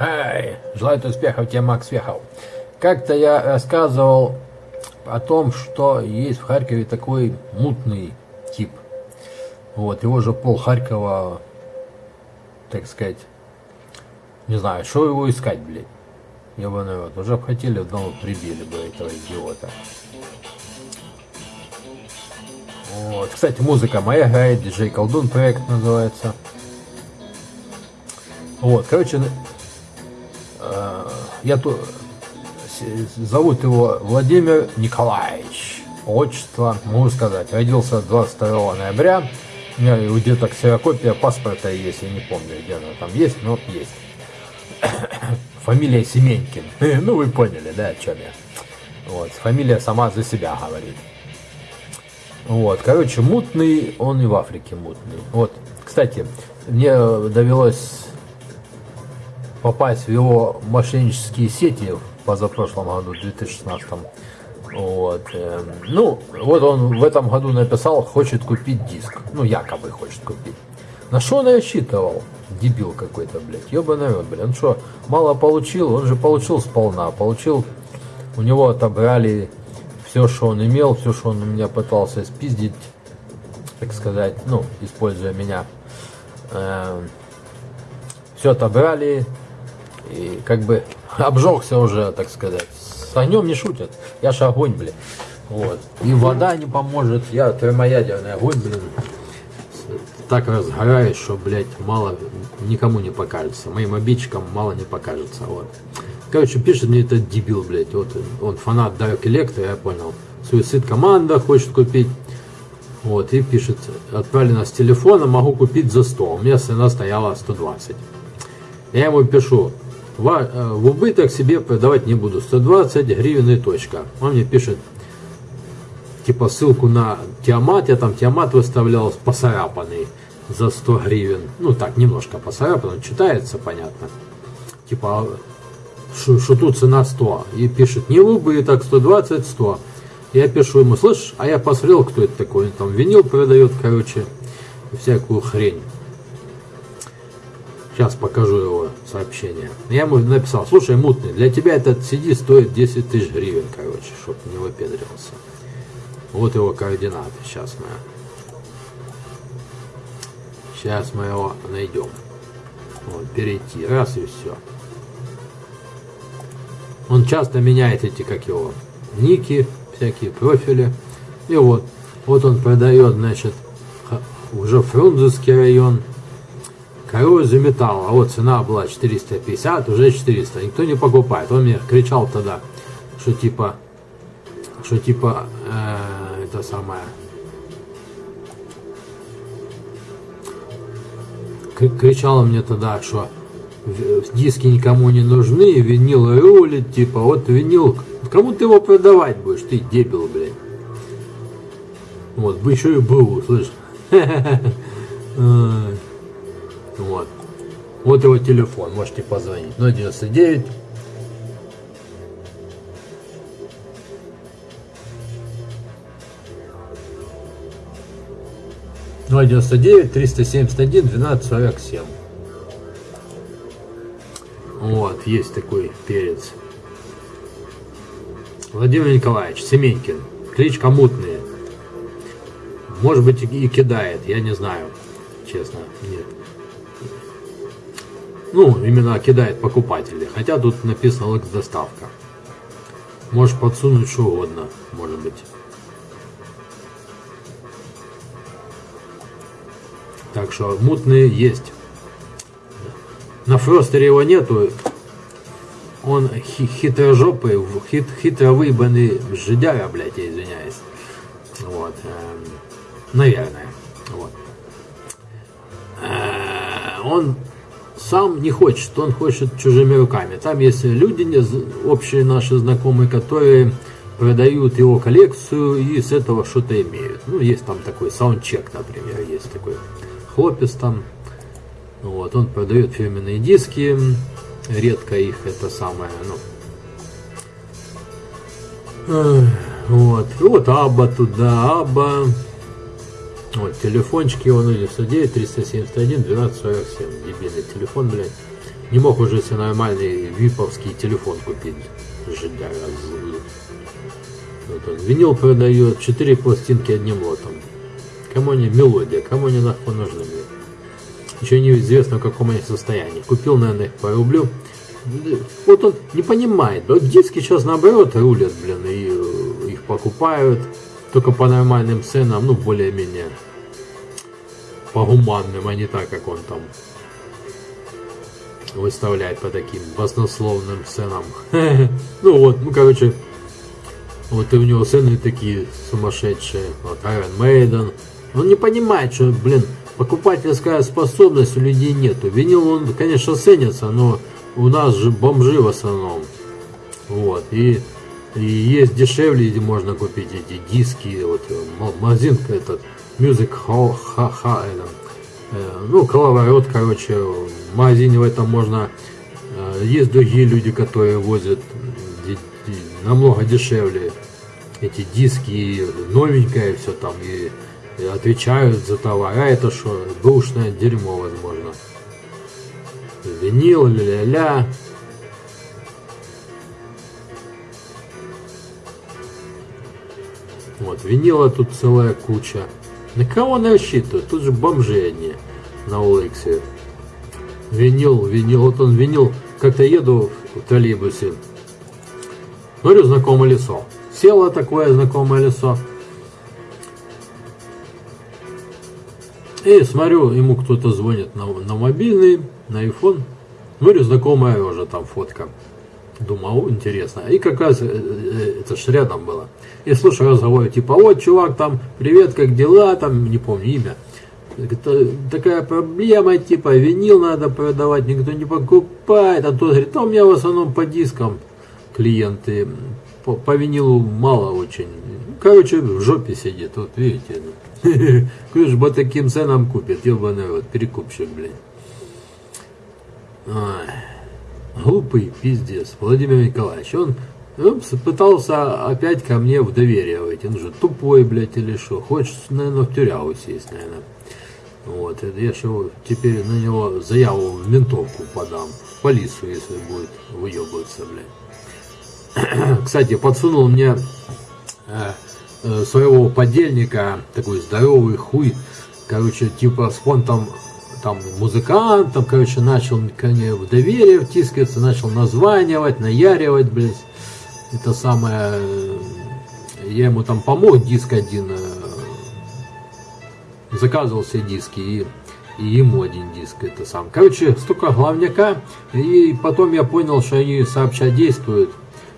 Эй, желаю успехов тебе, Макс Вехов. Как-то я рассказывал о том, что есть в Харькове такой мутный тип. Вот, его же пол Харькова, так сказать, не знаю, что его искать, блядь. Ебаный вот, уже бы хотели, давно прибили бы этого идиота. Вот. Кстати, музыка моя играет, диджей Колдун проект называется. Вот, короче, я тут зовут его Владимир Николаевич. Отчество, могу сказать, родился 22 ноября. У меня где-то ксерокопия паспорта есть, я не помню, где она там есть, но есть. Фамилия Семенькин. Ну, вы поняли, да, о чем я. Вот, фамилия сама за себя говорит. Вот, короче, мутный, он и в Африке мутный. Вот, кстати, мне довелось попасть в его мошеннические сети в позапрошлом году, в 2016. Вот. Эм, ну, вот он в этом году написал, хочет купить диск. Ну, якобы хочет купить. На что он рассчитывал? Дебил какой-то, блядь. Ёбаный рот, блядь. Он что, мало получил? Он же получил сполна. Получил, у него отобрали все, что он имел, все, что он у меня пытался спиздить, так сказать, ну, используя меня. Э, все отобрали, и как бы обжегся уже, так сказать. С огнем не шутят. Я же огонь, блин. Вот. И вода не поможет. Я термоядерный огонь, блин. Так разгораюсь, что, блядь, мало никому не покажется. Моим обидчикам мало не покажется. Вот. Короче, пишет мне этот дебил, блядь. Вот он фанат Dark Electro, я понял. Суицид команда хочет купить. Вот, и пишет, отправлено с телефона, могу купить за 100. У меня цена стояла 120. Я ему пишу, в, э, в убыток себе продавать не буду. 120 гривен и точка. Он мне пишет, типа ссылку на Тиамат. Я там Тиамат выставлял посарапанный за 100 гривен. Ну так, немножко посарапан, читается, понятно. Типа что тут цена 100. И пишет, не в убыток, 120, 100. Я пишу ему, слышь, а я посмотрел, кто это такой. Он там винил продает, короче, всякую хрень. Сейчас покажу его сообщение. Я ему написал, слушай, мутный, для тебя этот CD стоит 10 тысяч гривен, короче, чтобы не выпендривался. Вот его координаты, сейчас мы. Сейчас мы его найдем. Вот, перейти, раз и все. Он часто меняет эти, как его, ники, всякие профили. И вот, вот он продает, значит, уже Фрунзенский район, металла. А вот цена была 450, уже 400. Никто не покупает. Он мне кричал тогда, что типа, что типа, э, это самое, кричала мне тогда, что диски никому не нужны, винил рулит, типа, вот винил, кому ты его продавать будешь, ты дебил, блядь. Вот, бы еще и был, слышь. Вот. Вот его телефон, можете позвонить. 099 099 371 1247 вот, есть такой перец. Владимир Николаевич Семенькин. Кличка мутная. Может быть и кидает, я не знаю. Честно, нет. Ну, именно кидает покупатели. Хотя тут написано Лекс доставка. Можешь подсунуть что угодно, может быть. Так что мутные есть. На Фростере его нету. Он хитрожопый, хит, хитро выебанный жидяра, блядь, я извиняюсь. Вот. Эм, наверное. Вот. Э, он сам не хочет, он хочет чужими руками. Там есть люди, общие наши знакомые, которые продают его коллекцию и с этого что-то имеют. Ну, есть там такой саундчек, например, есть такой хлопец там, вот, он продает фирменные диски, редко их это самое, ну. Вот, вот Аба туда, Аба. Вот, телефончики он 99 371 1247. Дебильный телефон, блядь. Не мог уже себе нормальный виповский телефон купить. Жидяра. Вот он. Винил продает 4 пластинки одним лотом. Кому они мелодия, кому они нахуй нужны мне. Еще неизвестно в каком они состоянии. Купил, наверное, их по рублю. Вот он не понимает. Вот диски сейчас наоборот рулят, блин, и э, их покупают только по нормальным ценам, ну, более-менее по гуманным, а не так, как он там выставляет по таким баснословным ценам. Ну вот, ну короче, вот и у него цены такие сумасшедшие. Вот Iron Maiden. Он не понимает, что, блин, покупательская способность у людей нету. Винил он, конечно, ценится, но у нас же бомжи в основном. Вот. И, и есть дешевле, где можно купить эти диски. Вот магазин этот Music Hall, ха, ха, это, э, ну, коловорот, короче, в магазине в этом можно. Э, есть другие люди, которые возят намного дешевле эти диски, новенькое все там, и, и отвечают за товар. А это что, бэушное дерьмо, возможно. Винил, ля-ля-ля. Вот, винила тут целая куча. На кого она рассчитывает? Тут же бомжи одни на Олексе. Винил, винил, вот он винил. Как-то еду в троллейбусе. Говорю, знакомое лицо. Село такое знакомое лицо. И смотрю, ему кто-то звонит на, на мобильный, на iPhone. Говорю, знакомая уже там фотка. Думал, интересно. И как раз э, э, это ж рядом было. И слушаю разговор, типа, вот, чувак, там, привет, как дела, там, не помню имя. Такая проблема, типа, винил надо продавать, никто не покупает. А тот говорит, а у меня в основном по дискам клиенты, по, по винилу мало очень. Короче, в жопе сидит, вот видите. Кто ж по таким ценам купит, ебаный вот, перекупщик, блин. Глупый пиздец, Владимир Николаевич. Он, он пытался опять ко мне в доверие войти. Он же тупой, блядь, или что. Хочешь, наверное, в тюрягу сесть, наверное. Вот, я же теперь на него заяву в ментовку подам. В полицию, если будет выебываться, блядь. Кстати, подсунул мне э, э, своего подельника, такой здоровый хуй, короче, типа с фонтом там музыкант, там, короче, начал мне в доверие втискиваться, начал названивать, наяривать, блядь. Это самое... Э, я ему там помог, диск один, э, заказывал все диски, и, и ему один диск, это сам. Короче, столько главняка, и потом я понял, что они сообща действуют.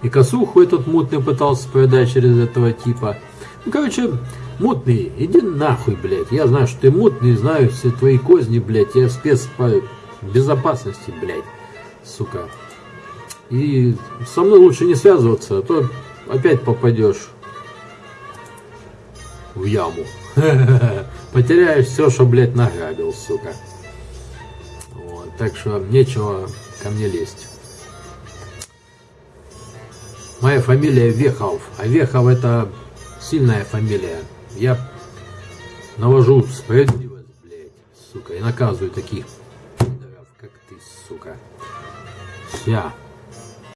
И косуху этот мутный пытался продать через этого типа. Ну, короче, Мутный, иди нахуй, блядь. Я знаю, что ты мутный, знаю все твои козни, блядь. Я спец по безопасности, блядь. Сука. И со мной лучше не связываться, а то опять попадешь в яму. Потеряешь все, что, блядь, награбил, сука. Вот, так что нечего ко мне лезть. Моя фамилия Вехов, а Вехов это сильная фамилия. Я навожу справедливость, блядь, сука, и наказываю таких как ты, сука. Вся.